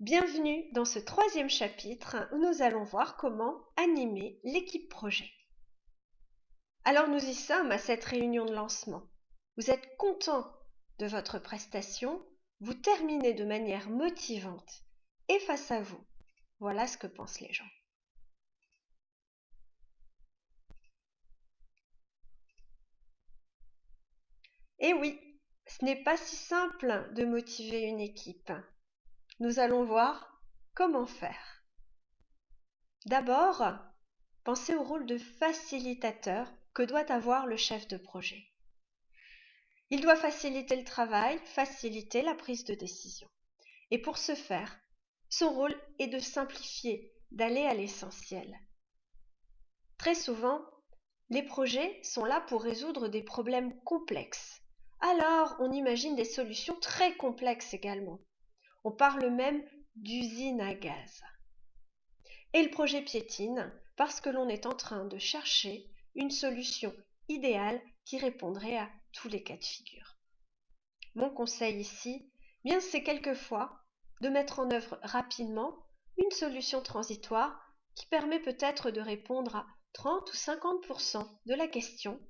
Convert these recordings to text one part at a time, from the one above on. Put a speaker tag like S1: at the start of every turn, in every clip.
S1: Bienvenue dans ce troisième chapitre où nous allons voir comment animer l'équipe projet. Alors nous y sommes à cette réunion de lancement. Vous êtes content de votre prestation, vous terminez de manière motivante et face à vous, voilà ce que pensent les gens. Et oui, ce n'est pas si simple de motiver une équipe. Nous allons voir comment faire. D'abord, pensez au rôle de facilitateur que doit avoir le chef de projet. Il doit faciliter le travail, faciliter la prise de décision. Et pour ce faire, son rôle est de simplifier, d'aller à l'essentiel. Très souvent, les projets sont là pour résoudre des problèmes complexes. Alors, on imagine des solutions très complexes également. On parle même d'usine à gaz. Et le projet piétine parce que l'on est en train de chercher une solution idéale qui répondrait à tous les cas de figure. Mon conseil ici, bien c'est quelquefois de mettre en œuvre rapidement une solution transitoire qui permet peut-être de répondre à 30 ou 50% de la question,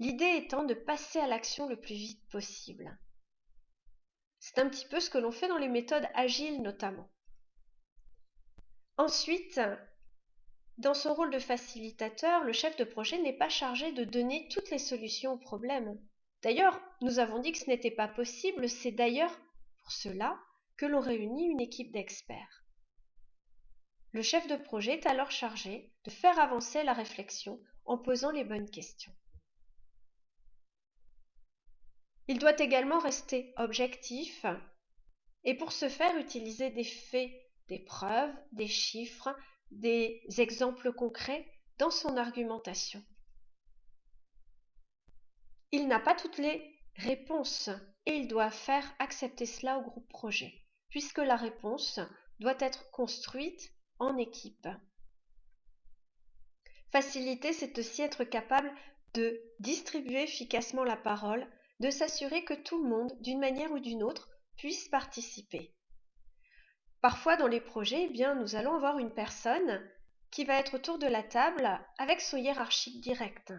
S1: l'idée étant de passer à l'action le plus vite possible. C'est un petit peu ce que l'on fait dans les méthodes agiles notamment. Ensuite, dans son rôle de facilitateur, le chef de projet n'est pas chargé de donner toutes les solutions aux problèmes. D'ailleurs, nous avons dit que ce n'était pas possible, c'est d'ailleurs pour cela que l'on réunit une équipe d'experts. Le chef de projet est alors chargé de faire avancer la réflexion en posant les bonnes questions. Il doit également rester objectif et pour ce faire utiliser des faits, des preuves, des chiffres, des exemples concrets dans son argumentation. Il n'a pas toutes les réponses et il doit faire accepter cela au groupe projet, puisque la réponse doit être construite en équipe. Faciliter, c'est aussi être capable de distribuer efficacement la parole de s'assurer que tout le monde, d'une manière ou d'une autre, puisse participer. Parfois, dans les projets, eh bien, nous allons avoir une personne qui va être autour de la table avec son hiérarchique direct.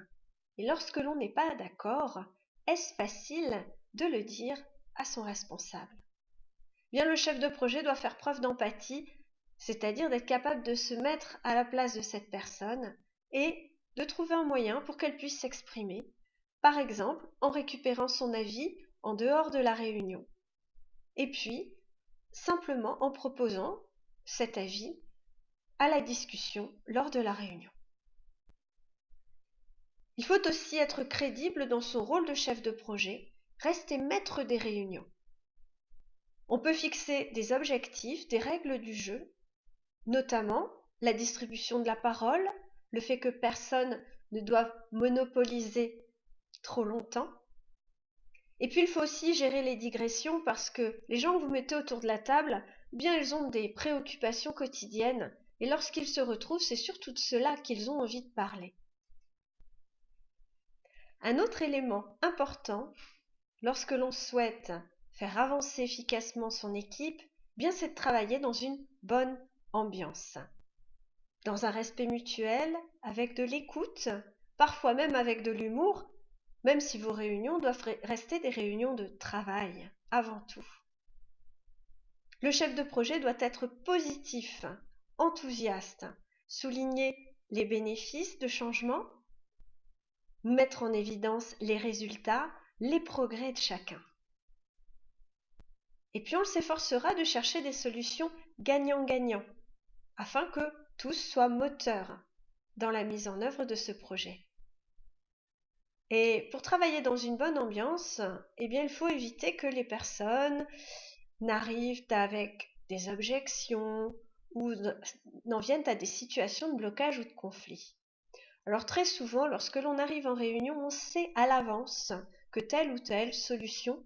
S1: Et lorsque l'on n'est pas d'accord, est-ce facile de le dire à son responsable? Bien, le chef de projet doit faire preuve d'empathie, c'est-à-dire d'être capable de se mettre à la place de cette personne et de trouver un moyen pour qu'elle puisse s'exprimer par exemple en récupérant son avis en dehors de la réunion. Et puis, simplement en proposant cet avis à la discussion lors de la réunion. Il faut aussi être crédible dans son rôle de chef de projet, rester maître des réunions. On peut fixer des objectifs, des règles du jeu, notamment la distribution de la parole, le fait que personne ne doive monopoliser trop longtemps. Et puis il faut aussi gérer les digressions parce que les gens que vous mettez autour de la table, bien ils ont des préoccupations quotidiennes et lorsqu'ils se retrouvent, c'est surtout de cela qu'ils ont envie de parler. Un autre élément important lorsque l'on souhaite faire avancer efficacement son équipe, bien c'est de travailler dans une bonne ambiance. Dans un respect mutuel, avec de l'écoute, parfois même avec de l'humour, même si vos réunions doivent rester des réunions de travail avant tout. Le chef de projet doit être positif, enthousiaste, souligner les bénéfices de changement, mettre en évidence les résultats, les progrès de chacun. Et puis on s'efforcera de chercher des solutions gagnant-gagnant, afin que tous soient moteurs dans la mise en œuvre de ce projet. Et pour travailler dans une bonne ambiance, eh il faut éviter que les personnes n'arrivent avec des objections ou n'en viennent à des situations de blocage ou de conflit. Alors très souvent, lorsque l'on arrive en réunion, on sait à l'avance que telle ou telle solution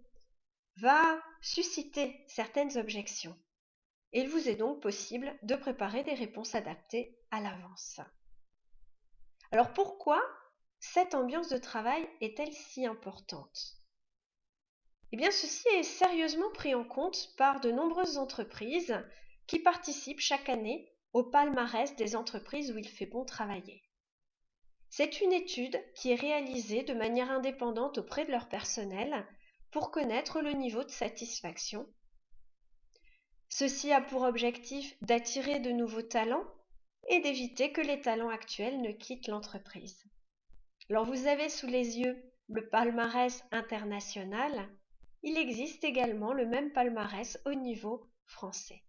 S1: va susciter certaines objections. il vous est donc possible de préparer des réponses adaptées à l'avance. Alors pourquoi cette ambiance de travail est-elle si importante? Eh bien, ceci est sérieusement pris en compte par de nombreuses entreprises qui participent chaque année au palmarès des entreprises où il fait bon travailler. C'est une étude qui est réalisée de manière indépendante auprès de leur personnel pour connaître le niveau de satisfaction. Ceci a pour objectif d'attirer de nouveaux talents et d'éviter que les talents actuels ne quittent l'entreprise. Alors vous avez sous les yeux le palmarès international. Il existe également le même palmarès au niveau français.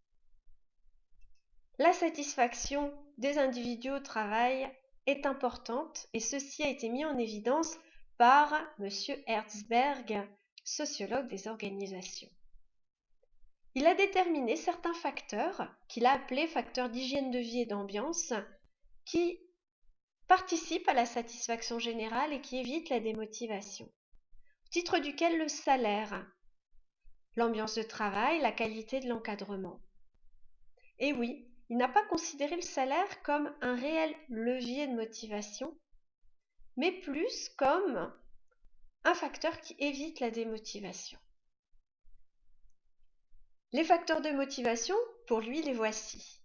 S1: La satisfaction des individus au travail est importante et ceci a été mis en évidence par M. Herzberg, sociologue des organisations. Il a déterminé certains facteurs qu'il a appelés facteurs d'hygiène de vie et d'ambiance qui participent à la satisfaction générale et qui évitent la démotivation. Au titre duquel le salaire, l'ambiance de travail, la qualité de l'encadrement. Et oui, il n'a pas considéré le salaire comme un réel levier de motivation, mais plus comme un facteur qui évite la démotivation. Les facteurs de motivation, pour lui, les voici.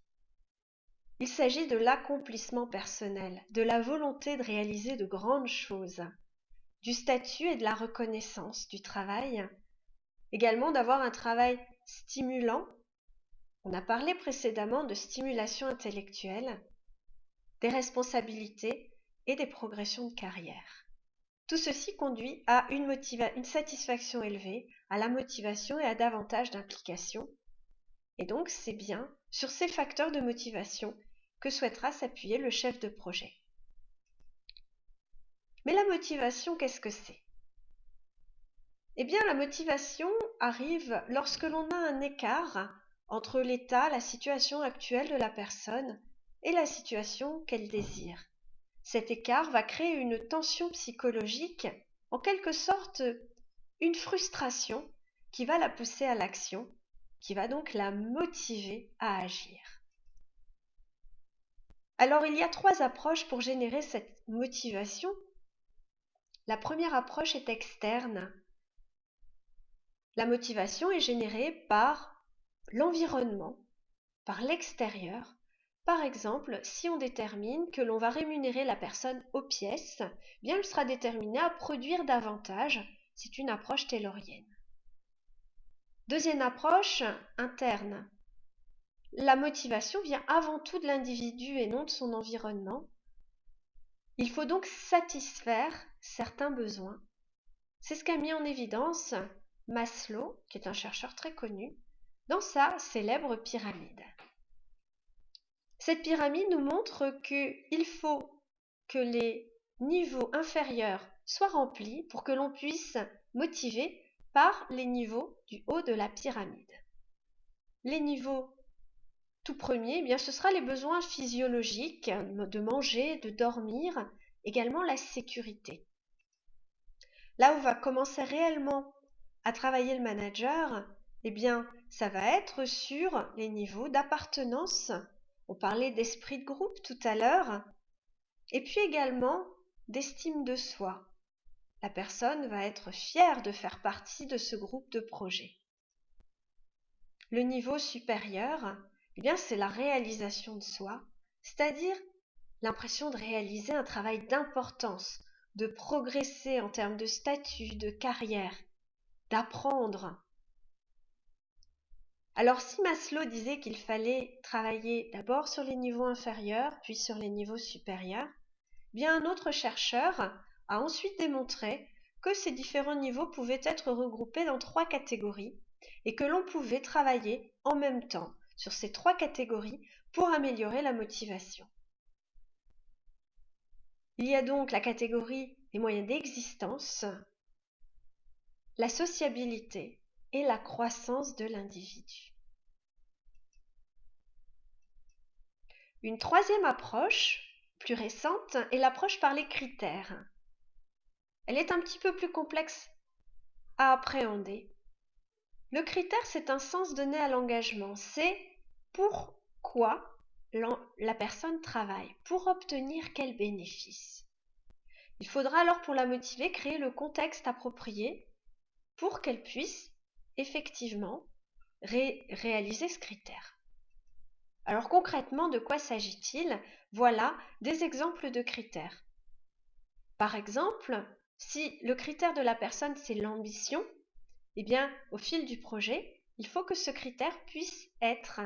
S1: Il s'agit de l'accomplissement personnel, de la volonté de réaliser de grandes choses, du statut et de la reconnaissance du travail, également d'avoir un travail stimulant on a parlé précédemment de stimulation intellectuelle, des responsabilités et des progressions de carrière. Tout ceci conduit à une, satisfaction élevée, à la motivation et à davantage d'implication. Et donc c'est bien sur ces facteurs de motivation que souhaitera s'appuyer le chef de projet. Mais la motivation, qu'est-ce que c'est? Eh bien, la motivation arrive lorsque l'on a un écart entre l'état, la situation actuelle de la personne et la situation qu'elle désire. Cet écart va créer une tension psychologique, en quelque sorte une frustration qui va la pousser à l'action, qui va donc la motiver à agir. Alors il y a trois approches pour générer cette motivation. La première approche est externe. La motivation est générée par l'environnement, par l'extérieur. Par exemple, si on détermine que l'on va rémunérer la personne aux pièces, bien elle sera déterminée à produire davantage. C'est une approche taylorienne. Deuxième approche, interne. La motivation vient avant tout de l'individu et non de son environnement. Il faut donc satisfaire certains besoins. C'est ce qu'a mis en évidence Maslow, qui est un chercheur très connu, dans sa célèbre pyramide. Cette pyramide nous montre qu'il faut que les niveaux inférieurs soient remplis pour que l'on puisse motiver par les niveaux du haut de la pyramide. Les niveaux tout premiers, eh bien, ce sera les besoins physiologiques de manger, de dormir, également la sécurité. Là où va commencer réellement à travailler le manager, eh bien, ça va être sur les niveaux d'appartenance. On parlait d'esprit de groupe tout à l'heure. Et puis également d'estime de soi. La personne va être fière de faire partie de ce groupe de projet. Le niveau supérieur, eh c'est la réalisation de soi, c'est-à-dire l'impression de réaliser un travail d'importance, de progresser en termes de statut, de carrière, d'apprendre, alors si Maslow disait qu'il fallait travailler d'abord sur les niveaux inférieurs, puis sur les niveaux supérieurs, bien un autre chercheur a ensuite démontré que ces différents niveaux pouvaient être regroupés dans trois catégories et que l'on pouvait travailler en même temps sur ces trois catégories pour améliorer la motivation. Il y a donc la catégorie des moyens d'existence, la sociabilité et la croissance de l'individu. Une troisième approche, plus récente, est l'approche par les critères. Elle est un petit peu plus complexe à appréhender. Le critère, c'est un sens donné à l'engagement. C'est pourquoi la personne travaille, pour obtenir quel bénéfice. Il faudra alors pour la motiver créer le contexte approprié pour qu'elle puisse effectivement réaliser ce critère. Alors concrètement, de quoi s'agit-il? Voilà des exemples de critères. Par exemple, si le critère de la personne c'est l'ambition, eh bien au fil du projet, il faut que ce critère puisse être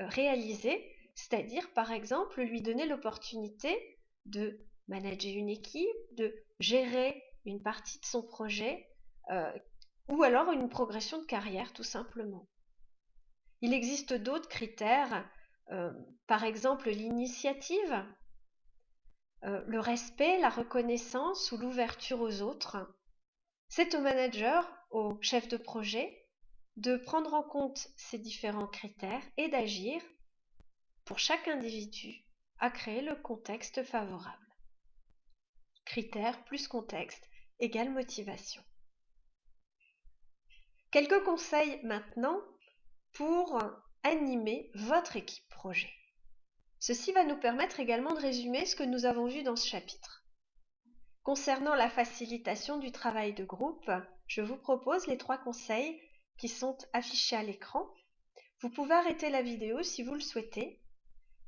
S1: euh, réalisé, c'est-à-dire par exemple lui donner l'opportunité de manager une équipe, de gérer une partie de son projet euh, ou alors une progression de carrière tout simplement. Il existe d'autres critères, euh, par exemple l'initiative, le respect, la reconnaissance ou l'ouverture aux autres. C'est au manager, au chef de projet, de prendre en compte ces différents critères et d'agir pour chaque individu à créer le contexte favorable. Critères plus contexte égale motivation. Quelques conseils maintenant pour animer votre équipe projet. Ceci va nous permettre également de résumer ce que nous avons vu dans ce chapitre. Concernant la facilitation du travail de groupe, je vous propose les trois conseils qui sont affichés à l'écran. Vous pouvez arrêter la vidéo si vous le souhaitez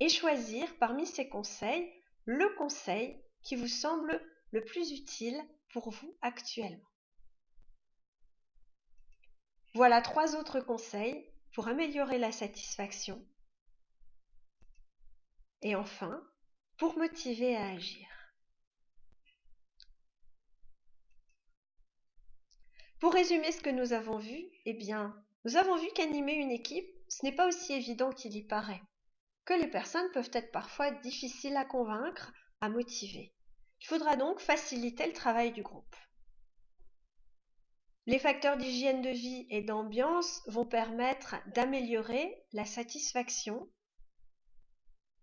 S1: et choisir parmi ces conseils le conseil qui vous semble le plus utile pour vous actuellement. Voilà trois autres conseils pour améliorer la satisfaction. Et enfin, pour motiver à agir. Pour résumer ce que nous avons vu, eh bien, nous avons vu qu'animer une équipe, ce n'est pas aussi évident qu'il y paraît, que les personnes peuvent être parfois difficiles à convaincre, à motiver. Il faudra donc faciliter le travail du groupe. Les facteurs d'hygiène de vie et d'ambiance vont permettre d'améliorer la satisfaction.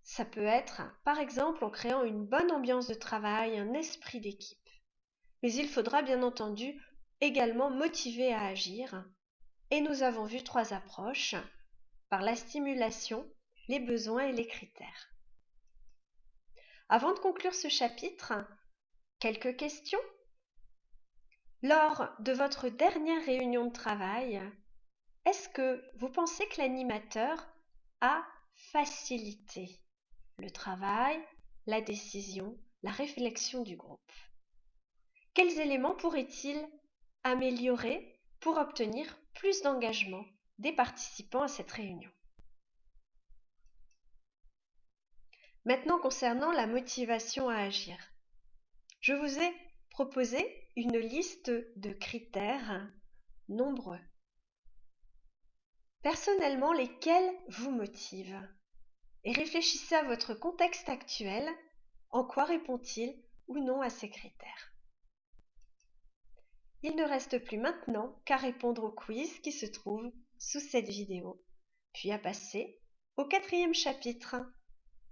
S1: Ça peut être, par exemple, en créant une bonne ambiance de travail, un esprit d'équipe. Mais il faudra bien entendu également motivés à agir. Et nous avons vu trois approches par la stimulation, les besoins et les critères. Avant de conclure ce chapitre, quelques questions? Lors de votre dernière réunion de travail, est-ce que vous pensez que l'animateur a facilité le travail, la décision, la réflexion du groupe? Quels éléments pourrait-il améliorer pour obtenir plus d'engagement des participants à cette réunion. Maintenant concernant la motivation à agir. Je vous ai proposé une liste de critères nombreux. Personnellement, lesquels vous motivent? Et réfléchissez à votre contexte actuel, en quoi répond-il ou non à ces critères? Il ne reste plus maintenant qu'à répondre au quiz qui se trouve sous cette vidéo, puis à passer au quatrième chapitre.